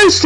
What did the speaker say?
Christ!